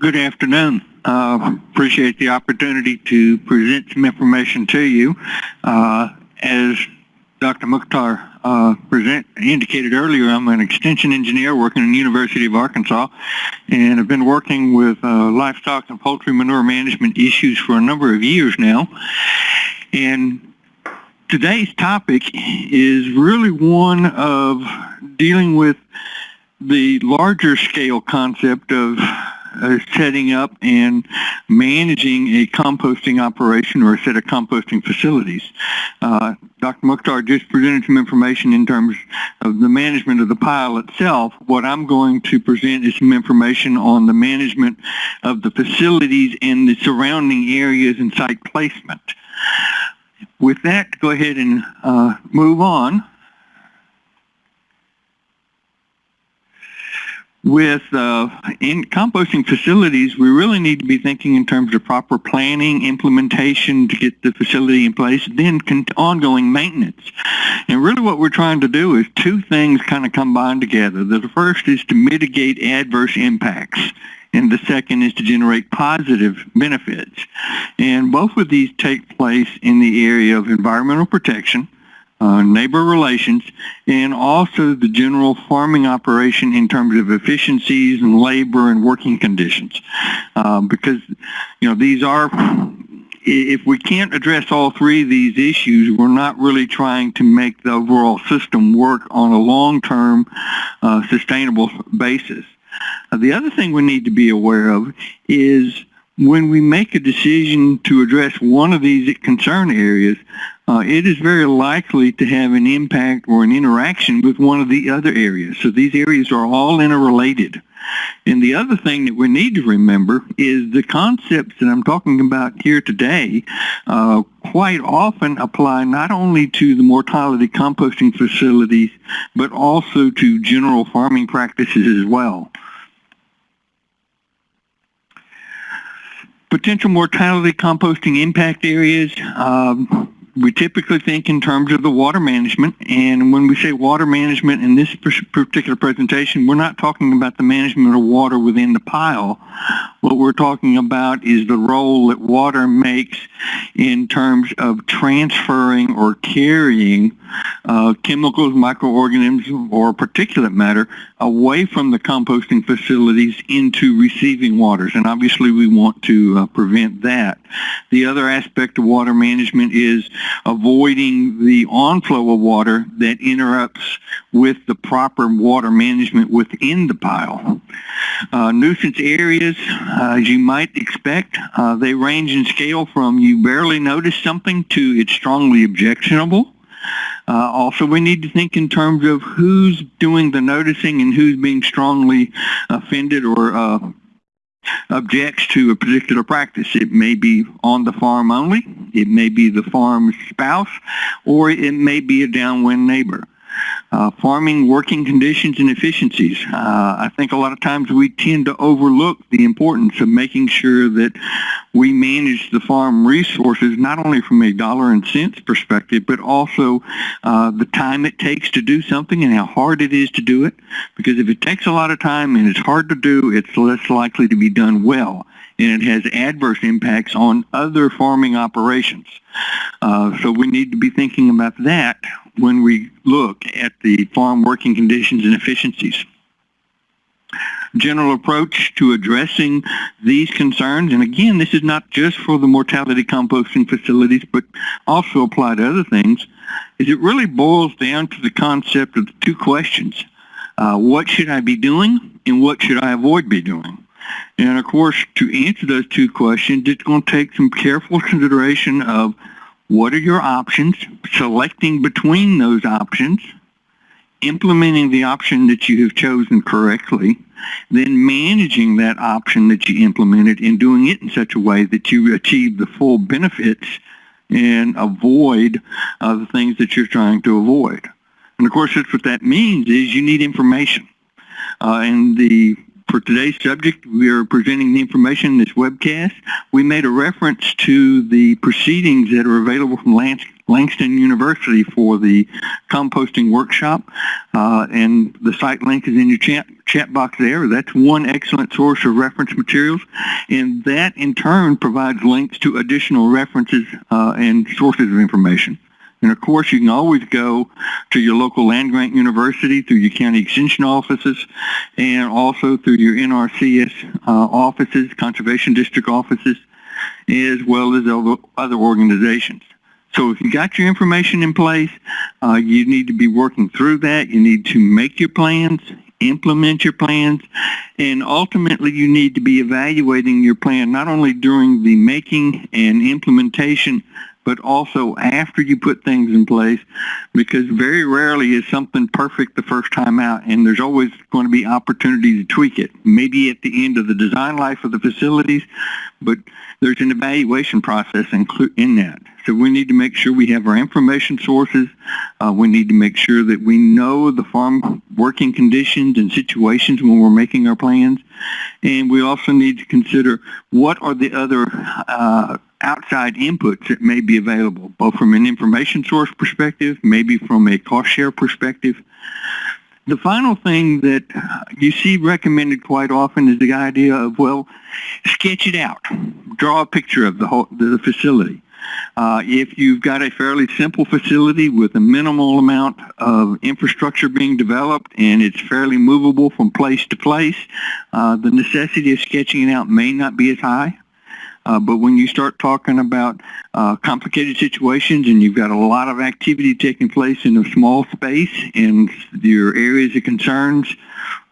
Good afternoon. Uh, appreciate the opportunity to present some information to you. Uh, as Dr. Mukhtar uh, present, indicated earlier, I'm an extension engineer working in the University of Arkansas, and I've been working with uh, livestock and poultry manure management issues for a number of years now. And today's topic is really one of dealing with the larger scale concept of uh, setting up and managing a composting operation or a set of composting facilities. Uh, Dr. Mukhtar just presented some information in terms of the management of the pile itself. What I'm going to present is some information on the management of the facilities and the surrounding areas and site placement. With that, go ahead and uh, move on. With uh, in composting facilities, we really need to be thinking in terms of proper planning, implementation to get the facility in place, then ongoing maintenance. And really what we're trying to do is two things kind of combine together. The first is to mitigate adverse impacts and the second is to generate positive benefits. And both of these take place in the area of environmental protection, uh, neighbor relations, and also the general farming operation in terms of efficiencies and labor and working conditions. Um, because, you know, these are, if we can't address all three of these issues, we're not really trying to make the overall system work on a long-term uh, sustainable basis. Uh, the other thing we need to be aware of is when we make a decision to address one of these concern areas, uh, it is very likely to have an impact or an interaction with one of the other areas. So these areas are all interrelated. And the other thing that we need to remember is the concepts that I'm talking about here today uh, quite often apply not only to the mortality composting facilities, but also to general farming practices as well. Potential mortality composting impact areas. Um, we typically think in terms of the water management. And when we say water management in this particular presentation, we're not talking about the management of water within the pile. What we're talking about is the role that water makes in terms of transferring or carrying uh, chemicals, microorganisms, or particulate matter away from the composting facilities into receiving waters. And obviously we want to uh, prevent that. The other aspect of water management is avoiding the onflow of water that interrupts with the proper water management within the pile. Uh, nuisance areas, uh, as you might expect, uh, they range in scale from you barely notice something to it's strongly objectionable. Uh, also, we need to think in terms of who's doing the noticing and who's being strongly offended or uh, objects to a particular practice. It may be on the farm only, it may be the farm's spouse, or it may be a downwind neighbor. Uh, farming working conditions and efficiencies. Uh, I think a lot of times we tend to overlook the importance of making sure that we manage the farm resources not only from a dollar and cents perspective, but also uh, the time it takes to do something and how hard it is to do it. Because if it takes a lot of time and it's hard to do, it's less likely to be done well and it has adverse impacts on other farming operations. Uh, so we need to be thinking about that when we look at the farm working conditions and efficiencies. General approach to addressing these concerns, and again, this is not just for the mortality composting facilities, but also apply to other things, is it really boils down to the concept of two questions. Uh, what should I be doing, and what should I avoid be doing? And of course, to answer those two questions, it's going to take some careful consideration of what are your options, selecting between those options, implementing the option that you have chosen correctly, then managing that option that you implemented and doing it in such a way that you achieve the full benefits and avoid uh, the things that you're trying to avoid. And of course, that's what that means is you need information. Uh, and the for today's subject, we are presenting the information in this webcast. We made a reference to the proceedings that are available from Langston University for the composting workshop, uh, and the site link is in your chat, chat box there. That's one excellent source of reference materials, and that in turn provides links to additional references uh, and sources of information. And of course, you can always go to your local land-grant university through your county extension offices and also through your NRCS uh, offices, conservation district offices, as well as other organizations. So if you got your information in place, uh, you need to be working through that. You need to make your plans, implement your plans, and ultimately you need to be evaluating your plan not only during the making and implementation, but also after you put things in place because very rarely is something perfect the first time out and there's always going to be opportunity to tweak it. Maybe at the end of the design life of the facilities, but there's an evaluation process in that. So we need to make sure we have our information sources. Uh, we need to make sure that we know the farm working conditions and situations when we're making our plans. And we also need to consider what are the other uh, outside inputs that may be available, both from an information source perspective, maybe from a cost share perspective. The final thing that you see recommended quite often is the idea of, well, sketch it out. Draw a picture of the, whole, the facility. Uh, if you've got a fairly simple facility with a minimal amount of infrastructure being developed and it's fairly movable from place to place, uh, the necessity of sketching it out may not be as high. Uh, but when you start talking about uh, complicated situations and you've got a lot of activity taking place in a small space and your areas of concerns,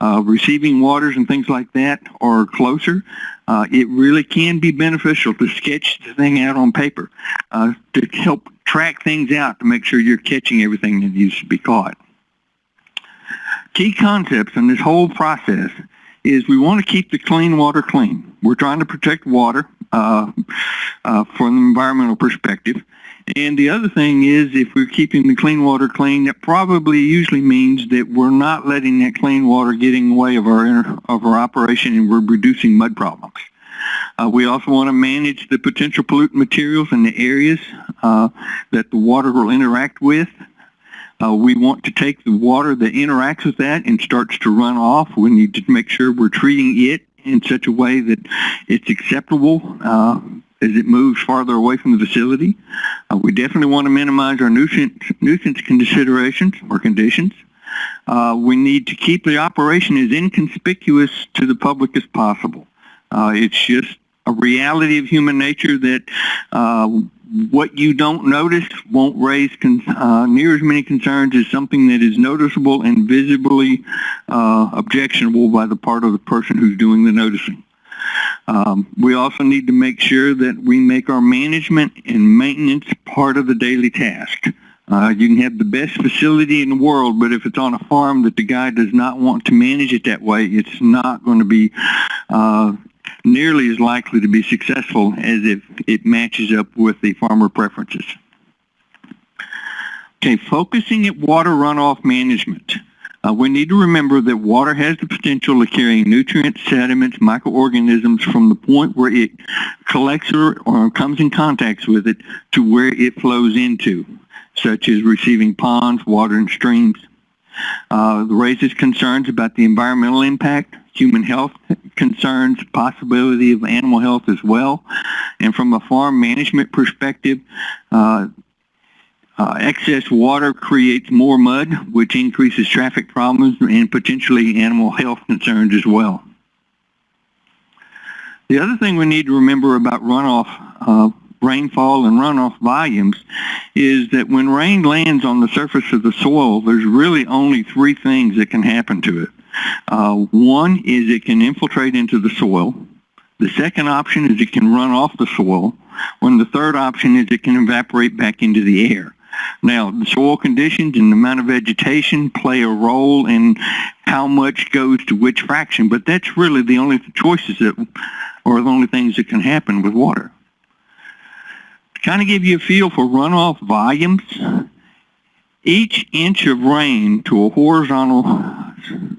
uh, receiving waters and things like that are closer, uh, it really can be beneficial to sketch the thing out on paper uh, to help track things out to make sure you're catching everything that needs to be caught. Key concepts in this whole process is we want to keep the clean water clean. We're trying to protect water uh, uh, from an environmental perspective. And the other thing is if we're keeping the clean water clean, that probably usually means that we're not letting that clean water get in the way of our, of our operation and we're reducing mud problems. Uh, we also want to manage the potential pollutant materials in the areas uh, that the water will interact with. Uh, we want to take the water that interacts with that and starts to run off. We need to make sure we're treating it in such a way that it's acceptable uh, as it moves farther away from the facility. Uh, we definitely want to minimize our nuisance, nuisance considerations or conditions. Uh, we need to keep the operation as inconspicuous to the public as possible. Uh, it's just a reality of human nature that uh, what you don't notice won't raise uh, near as many concerns as something that is noticeable and visibly uh, objectionable by the part of the person who's doing the noticing. Um, we also need to make sure that we make our management and maintenance part of the daily task. Uh, you can have the best facility in the world, but if it's on a farm that the guy does not want to manage it that way, it's not going to be uh, nearly as likely to be successful as if it matches up with the farmer preferences. Okay, focusing at water runoff management. Uh, we need to remember that water has the potential of carrying nutrients, sediments, microorganisms from the point where it collects or, or comes in contact with it to where it flows into, such as receiving ponds, water, and streams. Uh, raises concerns about the environmental impact, human health concerns, possibility of animal health as well. And from a farm management perspective, uh, uh, excess water creates more mud, which increases traffic problems and potentially animal health concerns as well. The other thing we need to remember about runoff, uh, rainfall and runoff volumes is that when rain lands on the surface of the soil, there's really only three things that can happen to it. Uh, one is it can infiltrate into the soil. The second option is it can run off the soil. When the third option is it can evaporate back into the air. Now, the soil conditions and the amount of vegetation play a role in how much goes to which fraction, but that's really the only choices that, or the only things that can happen with water. To kind of give you a feel for runoff volumes, each inch of rain to a horizontal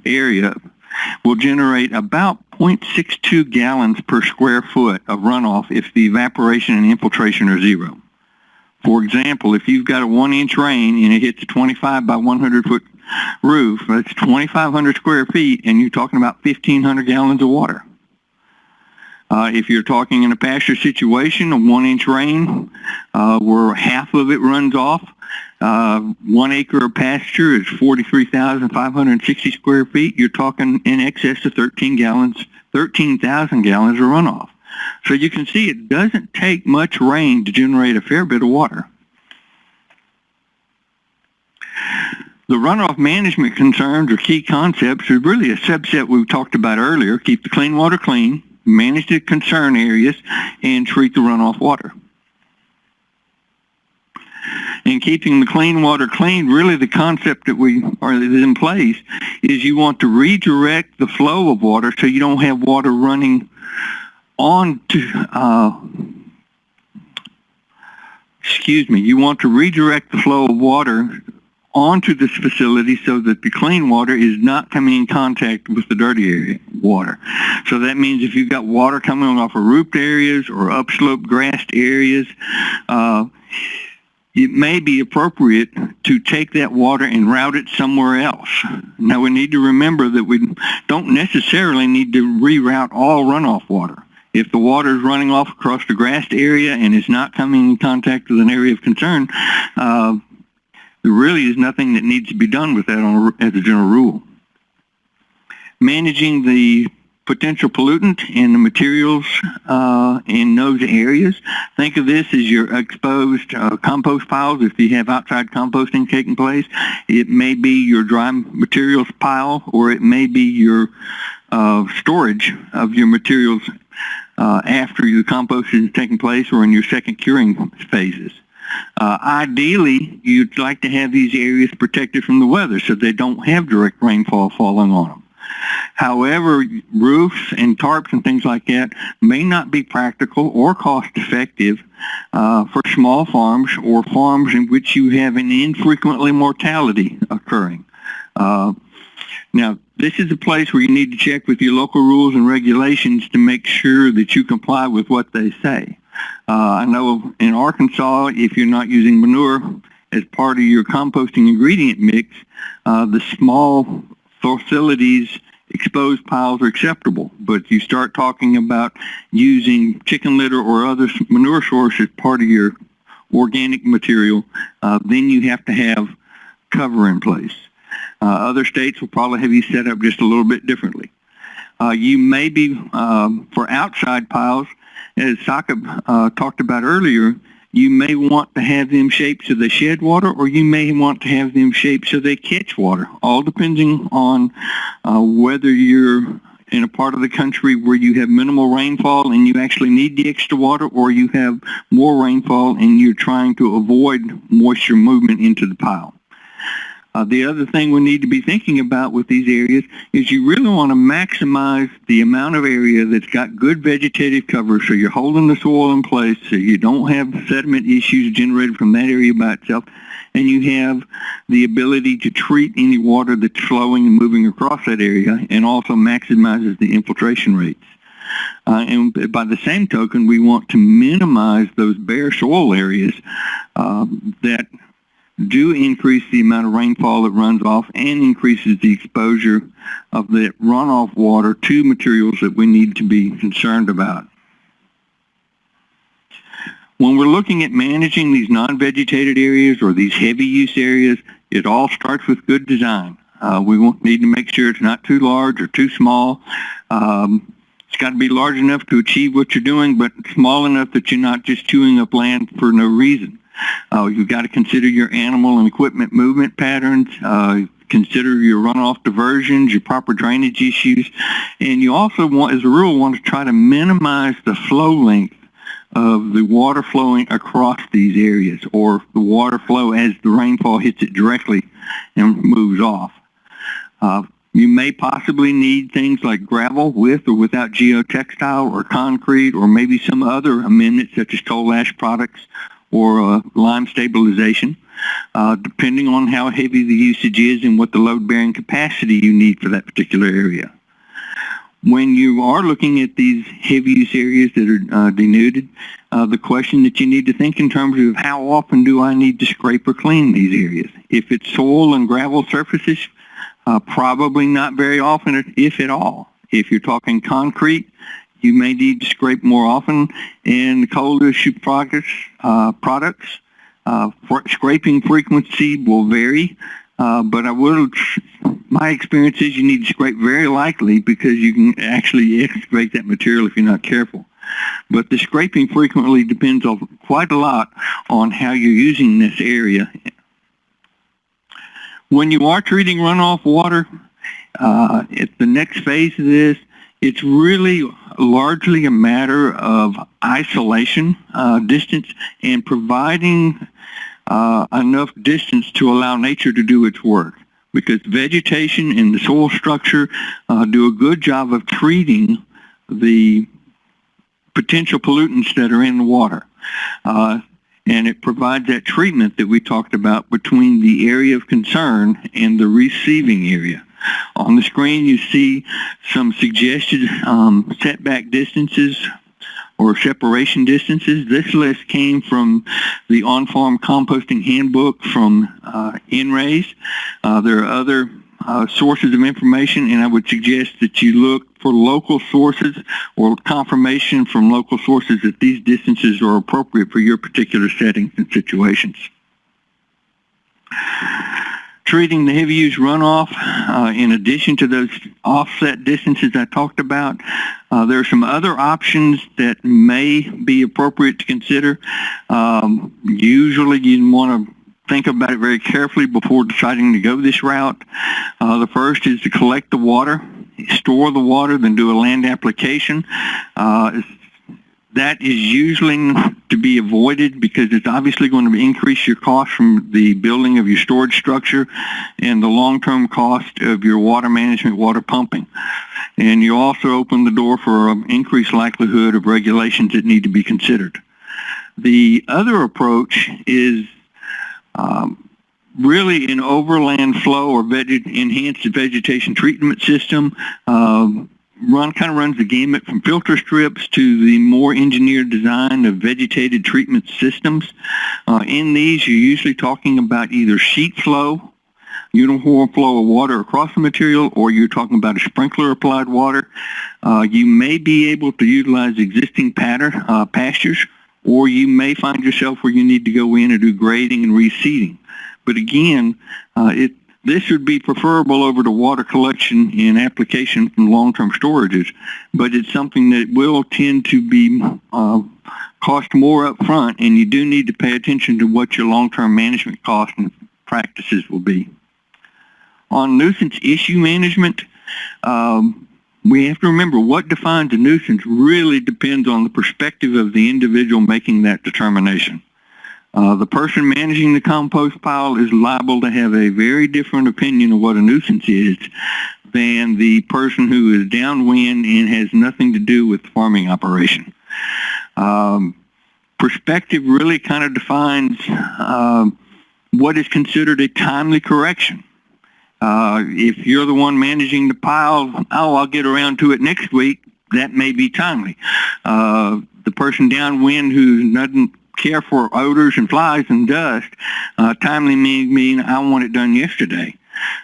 area will generate about 0.62 gallons per square foot of runoff if the evaporation and infiltration are zero. For example, if you've got a one inch rain and it hits a 25 by 100 foot roof, that's 2,500 square feet and you're talking about 1,500 gallons of water. Uh, if you're talking in a pasture situation, a one inch rain uh, where half of it runs off, uh, one acre of pasture is 43,560 square feet. You're talking in excess of 13 gallons, 13,000 gallons of runoff. So you can see it doesn't take much rain to generate a fair bit of water. The runoff management concerns or key concepts are really a subset we talked about earlier. Keep the clean water clean, manage the concern areas, and treat the runoff water. In keeping the clean water clean, really the concept that we are in place is you want to redirect the flow of water so you don't have water running on to, uh, excuse me, you want to redirect the flow of water onto this facility so that the clean water is not coming in contact with the dirty area water. So that means if you've got water coming off of roofed areas or upslope grassed areas, uh, it may be appropriate to take that water and route it somewhere else. Now we need to remember that we don't necessarily need to reroute all runoff water. If the water is running off across the grassed area and is not coming in contact with an area of concern, uh, there really is nothing that needs to be done with that a, as a general rule. Managing the potential pollutant in the materials uh, in those areas. Think of this as your exposed uh, compost piles if you have outside composting taking place. It may be your dry materials pile or it may be your uh, storage of your materials uh, after your composting is taking place or in your second curing phases. Uh, ideally, you'd like to have these areas protected from the weather so they don't have direct rainfall falling on them. However, roofs and tarps and things like that may not be practical or cost effective uh, for small farms or farms in which you have an infrequently mortality occurring. Uh, now, this is a place where you need to check with your local rules and regulations to make sure that you comply with what they say. Uh, I know in Arkansas, if you're not using manure as part of your composting ingredient mix, uh, the small facilities exposed piles are acceptable. But you start talking about using chicken litter or other manure source as part of your organic material, uh, then you have to have cover in place. Uh, other states will probably have you set up just a little bit differently. Uh, you may be, um, for outside piles, as Saqib uh, talked about earlier, you may want to have them shaped so they shed water or you may want to have them shaped so they catch water, all depending on uh, whether you're in a part of the country where you have minimal rainfall and you actually need the extra water or you have more rainfall and you're trying to avoid moisture movement into the pile. Uh, the other thing we need to be thinking about with these areas is you really want to maximize the amount of area that's got good vegetative cover so you're holding the soil in place so you don't have sediment issues generated from that area by itself and you have the ability to treat any water that's flowing and moving across that area and also maximizes the infiltration rates. Uh, and by the same token, we want to minimize those bare soil areas uh, that do increase the amount of rainfall that runs off and increases the exposure of the runoff water to materials that we need to be concerned about. When we're looking at managing these non-vegetated areas or these heavy use areas, it all starts with good design. Uh, we need to make sure it's not too large or too small. Um, it's got to be large enough to achieve what you're doing, but small enough that you're not just chewing up land for no reason. Uh, you've got to consider your animal and equipment movement patterns, uh, consider your runoff diversions, your proper drainage issues, and you also want, as a rule, want to try to minimize the flow length of the water flowing across these areas or the water flow as the rainfall hits it directly and moves off. Uh, you may possibly need things like gravel with or without geotextile or concrete or maybe some other amendments such as coal ash products or uh, lime stabilization, uh, depending on how heavy the usage is and what the load-bearing capacity you need for that particular area. when you are looking at these heavy use areas that are uh, denuded, uh, the question that you need to think in terms of how often do I need to scrape or clean these areas? If it's soil and gravel surfaces, uh, probably not very often, if at all. If you're talking concrete, you may need to scrape more often. And coal ash products, uh, products uh, scraping frequency will vary. Uh, but I will, my experience is you need to scrape very lightly because you can actually excavate that material if you're not careful. But the scraping frequently depends on quite a lot on how you're using this area. When you are treating runoff water, uh, the next phase of this, it's really largely a matter of isolation uh, distance and providing uh, enough distance to allow nature to do its work because vegetation and the soil structure uh, do a good job of treating the potential pollutants that are in the water. Uh, and it provides that treatment that we talked about between the area of concern and the receiving area. On the screen you see some suggested um, setback distances or separation distances. This list came from the on-farm composting handbook from uh. Uh, there are other uh, sources of information and I would suggest that you look for local sources or confirmation from local sources that these distances are appropriate for your particular settings and situations treating the heavy use runoff uh, in addition to those offset distances I talked about. Uh, there are some other options that may be appropriate to consider. Um, usually you want to think about it very carefully before deciding to go this route. Uh, the first is to collect the water, store the water, then do a land application. Uh, that is usually to be avoided because it's obviously going to increase your cost from the building of your storage structure and the long-term cost of your water management, water pumping. And you also open the door for an increased likelihood of regulations that need to be considered. The other approach is um, really an overland flow or enhanced vegetation treatment system. Um, run kind of runs the gamut from filter strips to the more engineered design of vegetated treatment systems. Uh, in these, you're usually talking about either sheet flow, uniform flow of water across the material, or you're talking about a sprinkler applied water. Uh, you may be able to utilize existing pattern, uh, pastures, or you may find yourself where you need to go in and do grading and reseeding. But again, uh, it, this would be preferable over to water collection and application from long-term storages, but it's something that will tend to be uh, cost more up front, and you do need to pay attention to what your long-term management costs and practices will be. On nuisance issue management, um, we have to remember what defines a nuisance really depends on the perspective of the individual making that determination. Uh, the person managing the compost pile is liable to have a very different opinion of what a nuisance is than the person who is downwind and has nothing to do with the farming operation. Um, perspective really kind of defines uh, what is considered a timely correction. Uh, if you're the one managing the pile, oh, I'll get around to it next week, that may be timely. Uh, the person downwind who doesn't care for odors and flies and dust, uh, timely mean, mean I want it done yesterday.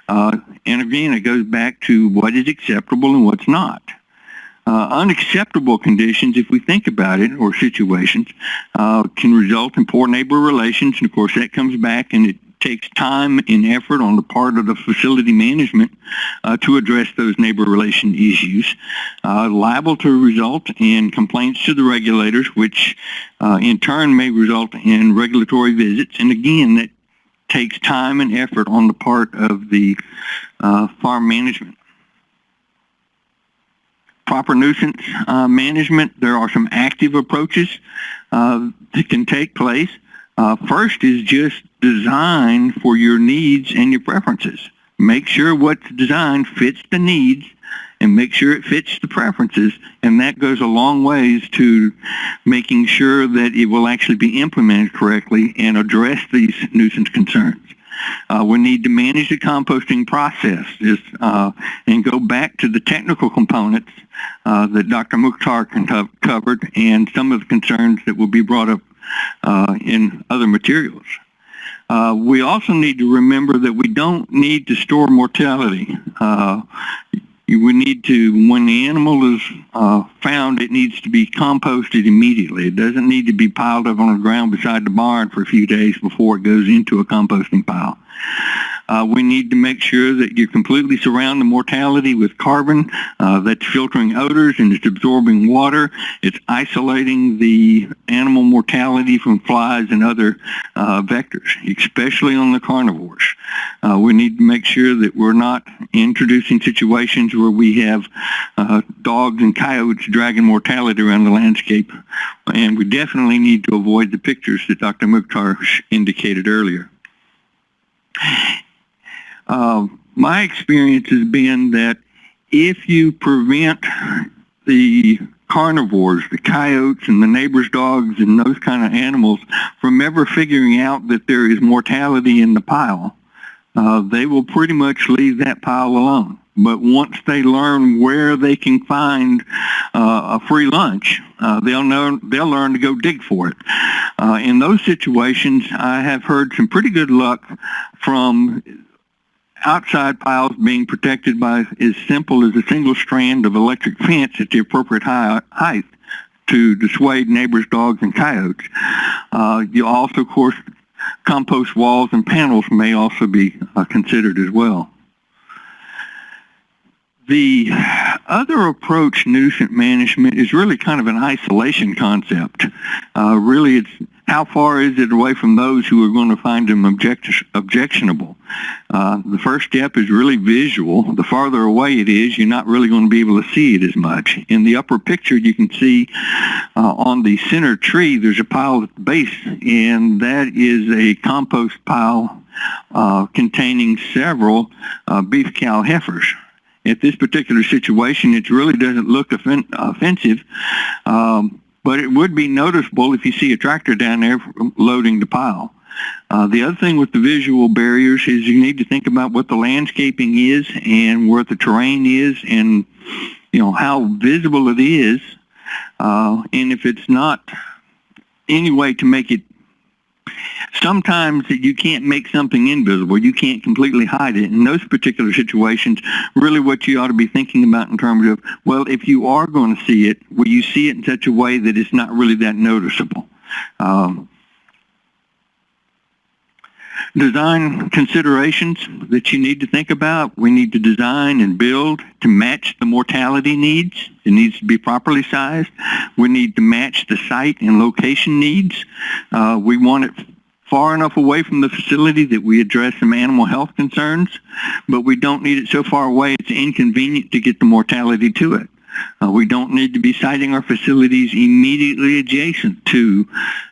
Uh, and again, it goes back to what is acceptable and what's not. Uh, unacceptable conditions, if we think about it, or situations, uh, can result in poor neighbor relations. And of course, that comes back and it takes time and effort on the part of the facility management uh, to address those neighbor relation issues, uh, liable to result in complaints to the regulators, which uh, in turn may result in regulatory visits. And again, that takes time and effort on the part of the uh, farm management. Proper nuisance uh, management, there are some active approaches uh, that can take place. Uh, first is just design for your needs and your preferences. Make sure what's designed fits the needs and make sure it fits the preferences and that goes a long ways to making sure that it will actually be implemented correctly and address these nuisance concerns. Uh, we need to manage the composting process just, uh, and go back to the technical components uh, that Dr. Mukhtar covered and some of the concerns that will be brought up uh, in other materials. Uh, we also need to remember that we don't need to store mortality. Uh, we need to, when the animal is uh, found, it needs to be composted immediately. It doesn't need to be piled up on the ground beside the barn for a few days before it goes into a composting pile. Uh, we need to make sure that you completely surround the mortality with carbon uh, that's filtering odors and it's absorbing water. It's isolating the animal mortality from flies and other uh, vectors, especially on the carnivores. Uh, we need to make sure that we're not introducing situations where we have uh, dogs and coyotes dragging mortality around the landscape. And we definitely need to avoid the pictures that Dr. Mukhtar indicated earlier. Uh, my experience has been that if you prevent the carnivores, the coyotes and the neighbor's dogs and those kind of animals from ever figuring out that there is mortality in the pile, uh, they will pretty much leave that pile alone. But once they learn where they can find uh, a free lunch, uh, they'll know they'll learn to go dig for it. Uh, in those situations, I have heard some pretty good luck from outside piles being protected by as simple as a single strand of electric fence at the appropriate height to dissuade neighbors, dogs, and coyotes. Uh, you also, of course, compost walls and panels may also be uh, considered as well. The other approach, nuisance management, is really kind of an isolation concept. Uh, really, it's how far is it away from those who are going to find them object objectionable? Uh, the first step is really visual. The farther away it is, you're not really going to be able to see it as much. In the upper picture, you can see uh, on the center tree, there's a pile at the base, and that is a compost pile uh, containing several uh, beef cow heifers at this particular situation, it really doesn't look offen offensive, um, but it would be noticeable if you see a tractor down there loading the pile. Uh, the other thing with the visual barriers is you need to think about what the landscaping is and where the terrain is and you know how visible it is uh, and if it's not any way to make it sometimes you can't make something invisible. You can't completely hide it. In those particular situations, really what you ought to be thinking about in terms of, well, if you are going to see it, will you see it in such a way that it's not really that noticeable? Um, design considerations that you need to think about. We need to design and build to match the mortality needs. It needs to be properly sized. We need to match the site and location needs. Uh, we want it far enough away from the facility that we address some animal health concerns, but we don't need it so far away it's inconvenient to get the mortality to it. Uh, we don't need to be siting our facilities immediately adjacent to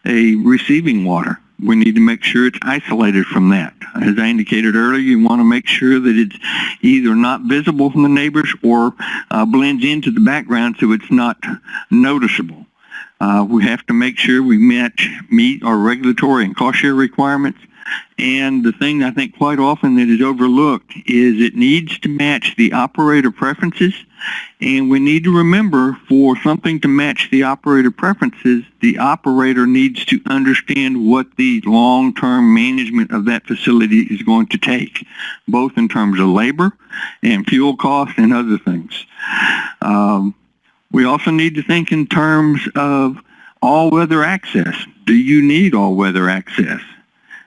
a receiving water. We need to make sure it's isolated from that. As I indicated earlier, you want to make sure that it's either not visible from the neighbors or uh, blends into the background so it's not noticeable. Uh, we have to make sure we match, meet our regulatory and cost share requirements. And the thing I think quite often that is overlooked is it needs to match the operator preferences. And we need to remember for something to match the operator preferences, the operator needs to understand what the long-term management of that facility is going to take, both in terms of labor and fuel costs and other things. Um, we also need to think in terms of all-weather access. Do you need all-weather access?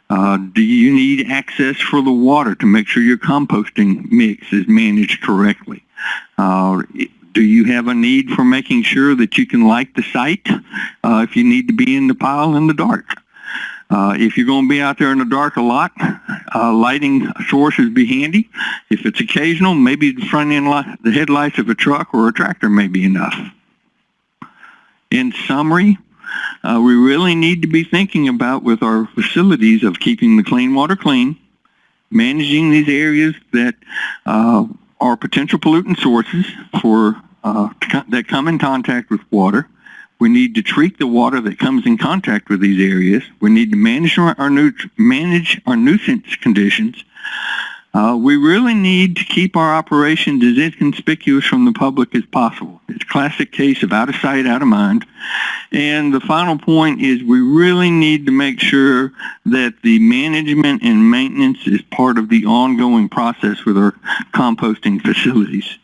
Uh, do you need access for the water to make sure your composting mix is managed correctly? Uh, do you have a need for making sure that you can light the site uh, if you need to be in the pile in the dark? Uh, if you're going to be out there in the dark a lot, uh, lighting sources be handy. If it's occasional, maybe the front end light, the headlights of a truck or a tractor may be enough. In summary, uh, we really need to be thinking about with our facilities of keeping the clean water clean, managing these areas that uh, are potential pollutant sources for uh, that come in contact with water, We need to treat the water that comes in contact with these areas. We need to manage our, our manage our nuisance conditions. Uh, we really need to keep our operations as inconspicuous from the public as possible. It's a classic case of out of sight, out of mind. And the final point is we really need to make sure that the management and maintenance is part of the ongoing process with our composting facilities.